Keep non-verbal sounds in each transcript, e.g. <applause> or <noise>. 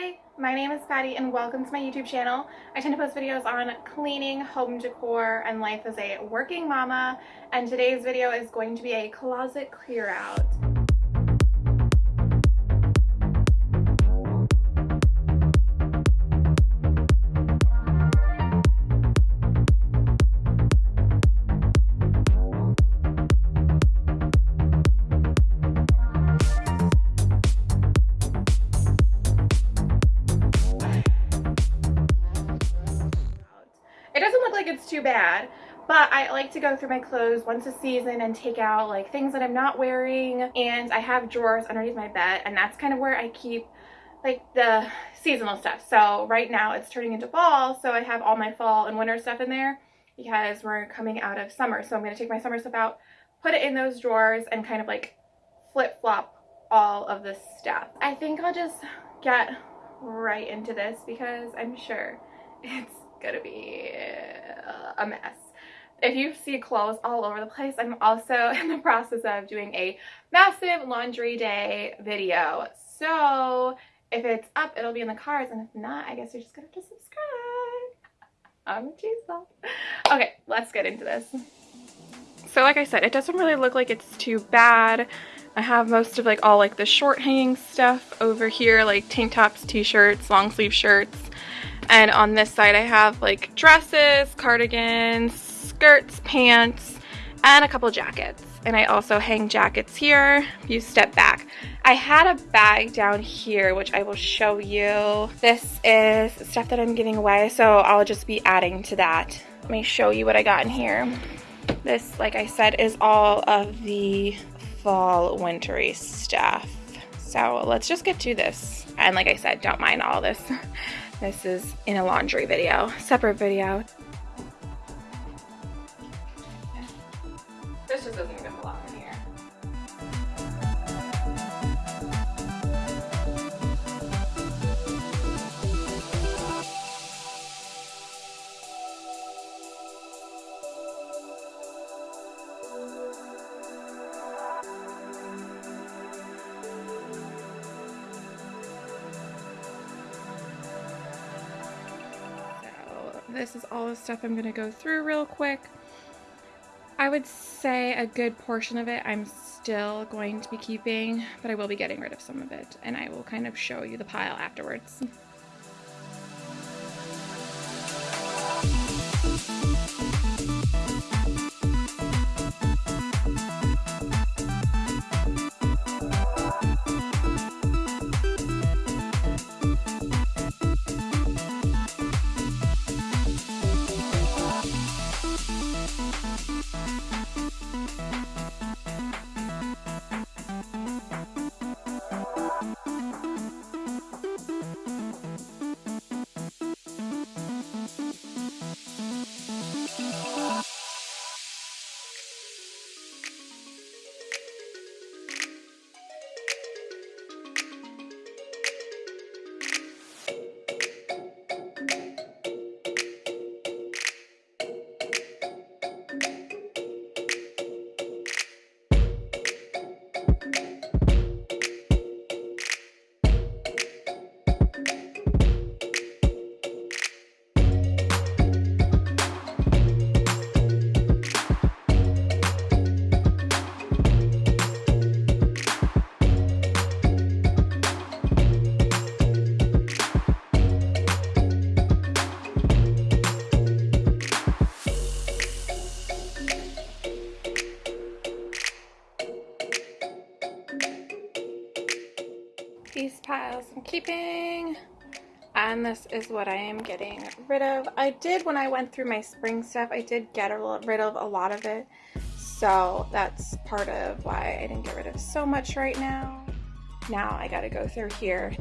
Hi, my name is Patty and welcome to my YouTube channel. I tend to post videos on cleaning, home decor, and life as a working mama. And today's video is going to be a closet clear out. Like to go through my clothes once a season and take out like things that I'm not wearing. And I have drawers underneath my bed and that's kind of where I keep like the seasonal stuff. So right now it's turning into fall, so I have all my fall and winter stuff in there because we're coming out of summer. So I'm going to take my summer stuff out, put it in those drawers and kind of like flip-flop all of this stuff. I think I'll just get right into this because I'm sure <laughs> it's gonna be a mess. If you see clothes all over the place, I'm also <laughs> in the process of doing a massive laundry day video. So if it's up, it'll be in the cards, and if not, I guess you're just gonna have to subscribe. <laughs> I'm cheese Okay, let's get into this. So like I said, it doesn't really look like it's too bad. I have most of like all like the short hanging stuff over here, like tank tops, t-shirts, long sleeve shirts, and on this side I have like dresses, cardigans, skirts, pants, and a couple jackets. And I also hang jackets here if you step back. I had a bag down here which I will show you. This is stuff that I'm giving away so I'll just be adding to that. Let me show you what I got in here. This, like I said, is all of the fall wintry stuff. So let's just get to this. And like I said, don't mind all this. <laughs> This is in a laundry video, separate video. This just doesn't even belong in here. this is all the stuff I'm going to go through real quick. I would say a good portion of it I'm still going to be keeping, but I will be getting rid of some of it, and I will kind of show you the pile afterwards. Piles I'm keeping and this is what I am getting rid of. I did when I went through my spring stuff I did get rid of a lot of it so that's part of why I didn't get rid of so much right now. Now I gotta go through here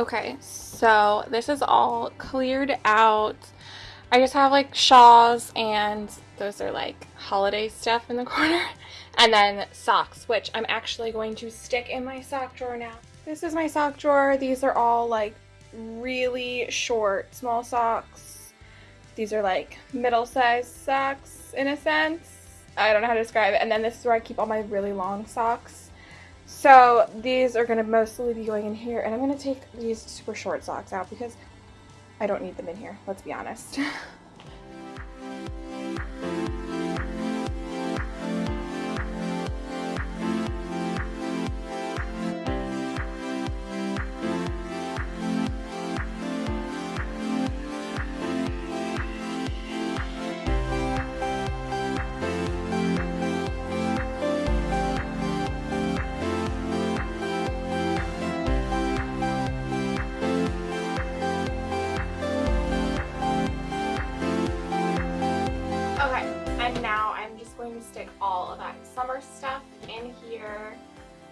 Okay, so this is all cleared out. I just have like shawls and those are like holiday stuff in the <laughs> corner. And then socks, which I'm actually going to stick in my sock drawer now. This is my sock drawer. These are all like really short, small socks. These are like middle-sized socks in a sense. I don't know how to describe it. And then this is where I keep all my really long socks. So these are going to mostly be going in here. And I'm going to take these super short socks out because I don't need them in here. Let's be honest. <laughs> summer stuff in here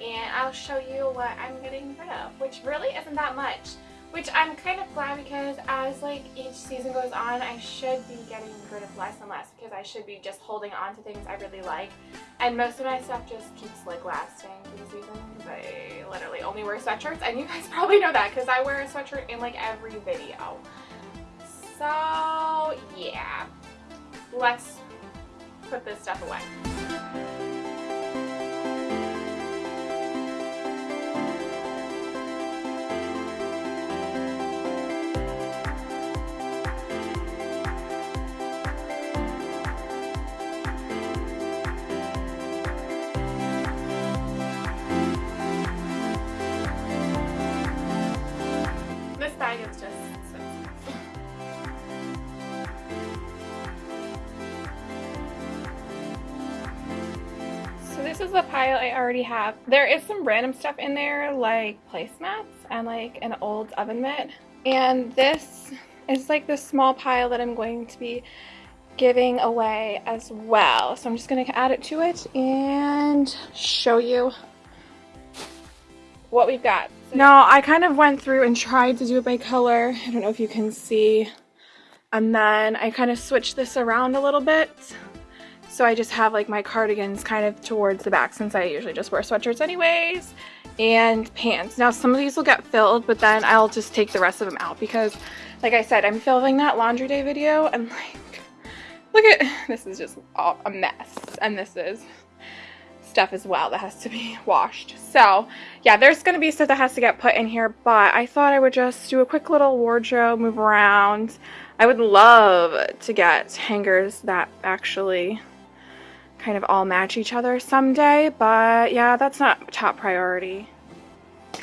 and I'll show you what I'm getting rid of, which really isn't that much. Which I'm kind of glad because as like each season goes on, I should be getting rid of less and less because I should be just holding on to things I really like. And most of my stuff just keeps like lasting through the season because I literally only wear sweatshirts. And you guys <laughs> probably know that because I wear a sweatshirt in like every video. So yeah, let's put this stuff away. This is the pile I already have. There is some random stuff in there like placemats and like an old oven mitt. And this is like the small pile that I'm going to be giving away as well. So I'm just going to add it to it and show you what we've got. Now I kind of went through and tried to do it by color. I don't know if you can see. And then I kind of switched this around a little bit. So I just have like my cardigans kind of towards the back since I usually just wear sweatshirts anyways and pants. Now some of these will get filled but then I'll just take the rest of them out because like I said I'm filming that laundry day video and like look at this is just a mess and this is stuff as well that has to be <laughs> washed. So yeah, there's going to be stuff that has to get put in here, but I thought I would just do a quick little wardrobe, move around. I would love to get hangers that actually kind of all match each other someday, but yeah, that's not top priority. <sighs>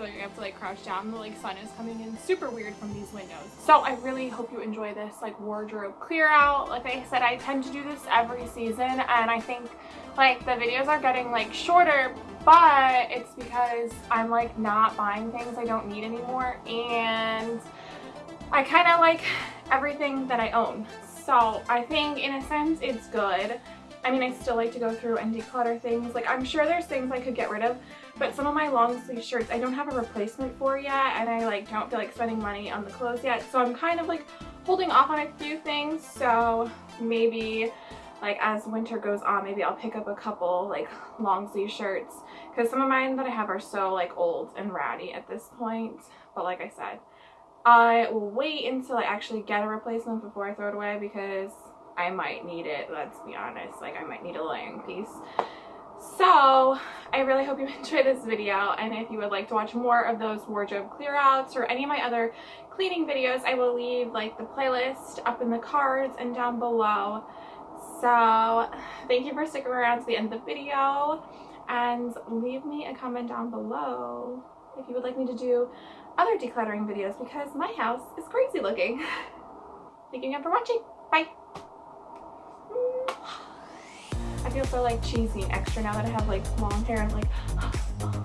I have to like crouch down. The like sun is coming in super weird from these windows. So I really hope you enjoy this like wardrobe clear out. Like I said, I tend to do this every season and I think like the videos are getting like shorter but it's because I'm like not buying things I don't need anymore and I kind of like everything that I own so I think in a sense it's good. I mean, I still like to go through and declutter things. Like, I'm sure there's things I could get rid of, but some of my long sleeve shirts I don't have a replacement for yet, and I, like, don't feel like spending money on the clothes yet. So I'm kind of, like, holding off on a few things. So maybe, like, as winter goes on, maybe I'll pick up a couple, like, long sleeve shirts. Because some of mine that I have are so, like, old and ratty at this point. But like I said, I will wait until I actually get a replacement before I throw it away because I might need it, let's be honest. Like, I might need a layering piece. So, I really hope you <laughs> enjoyed this video, and if you would like to watch more of those wardrobe clear outs or any of my other cleaning videos, I will leave, like, the playlist up in the cards and down below. So, thank you for sticking around to the end of the video, and leave me a comment down below if you would like me to do other decluttering videos because my house is crazy looking. Thank you again for watching. Bye. I feel so like cheesy and extra now that I have like long hair. I'm like, <gasps> oh,